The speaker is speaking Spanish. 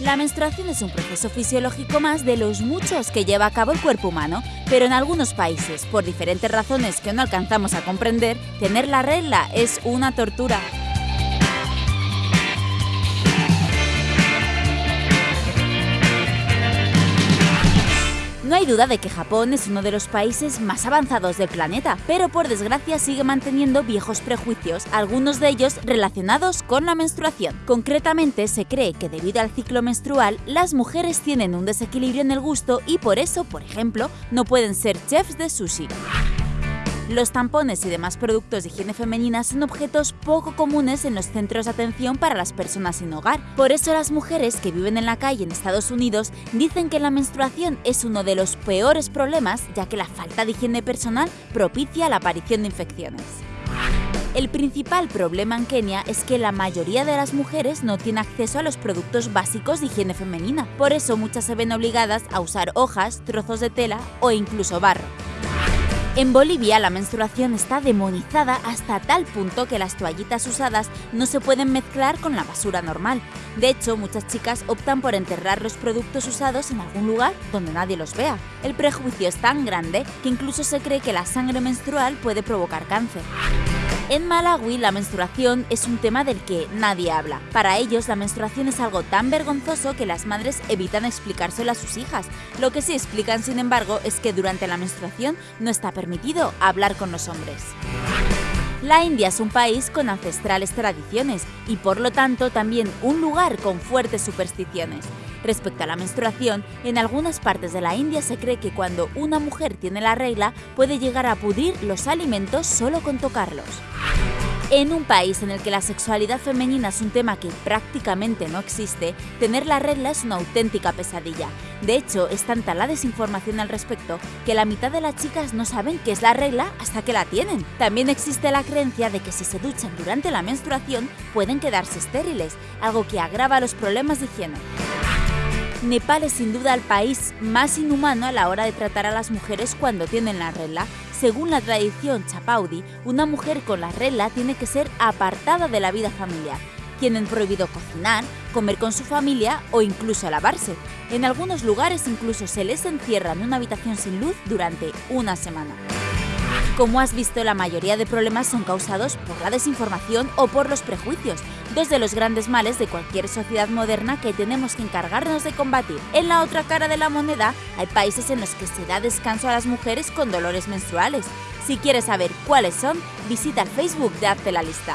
La menstruación es un proceso fisiológico más de los muchos que lleva a cabo el cuerpo humano, pero en algunos países, por diferentes razones que no alcanzamos a comprender, tener la regla es una tortura. Hay duda de que Japón es uno de los países más avanzados del planeta, pero por desgracia sigue manteniendo viejos prejuicios, algunos de ellos relacionados con la menstruación. Concretamente, se cree que debido al ciclo menstrual, las mujeres tienen un desequilibrio en el gusto y por eso, por ejemplo, no pueden ser chefs de sushi. Los tampones y demás productos de higiene femenina son objetos poco comunes en los centros de atención para las personas sin hogar. Por eso las mujeres que viven en la calle en Estados Unidos dicen que la menstruación es uno de los peores problemas ya que la falta de higiene personal propicia la aparición de infecciones. El principal problema en Kenia es que la mayoría de las mujeres no tiene acceso a los productos básicos de higiene femenina, por eso muchas se ven obligadas a usar hojas, trozos de tela o incluso barro. En Bolivia la menstruación está demonizada hasta tal punto que las toallitas usadas no se pueden mezclar con la basura normal. De hecho, muchas chicas optan por enterrar los productos usados en algún lugar donde nadie los vea. El prejuicio es tan grande que incluso se cree que la sangre menstrual puede provocar cáncer. En Malawi la menstruación es un tema del que nadie habla. Para ellos la menstruación es algo tan vergonzoso que las madres evitan explicárselo a sus hijas. Lo que sí explican sin embargo es que durante la menstruación no está permitido hablar con los hombres. La India es un país con ancestrales tradiciones y por lo tanto también un lugar con fuertes supersticiones. Respecto a la menstruación, en algunas partes de la India se cree que cuando una mujer tiene la regla puede llegar a pudrir los alimentos solo con tocarlos. En un país en el que la sexualidad femenina es un tema que prácticamente no existe, tener la regla es una auténtica pesadilla. De hecho, es tanta la desinformación al respecto que la mitad de las chicas no saben qué es la regla hasta que la tienen. También existe la creencia de que si se duchan durante la menstruación pueden quedarse estériles, algo que agrava los problemas de higiene. Nepal es sin duda el país más inhumano a la hora de tratar a las mujeres cuando tienen la regla. Según la tradición chapaudi, una mujer con la regla tiene que ser apartada de la vida familiar. Tienen prohibido cocinar, comer con su familia o incluso lavarse. En algunos lugares incluso se les encierra en una habitación sin luz durante una semana. Como has visto, la mayoría de problemas son causados por la desinformación o por los prejuicios, dos de los grandes males de cualquier sociedad moderna que tenemos que encargarnos de combatir. En la otra cara de la moneda, hay países en los que se da descanso a las mujeres con dolores menstruales. Si quieres saber cuáles son, visita el Facebook de Hazte la Lista.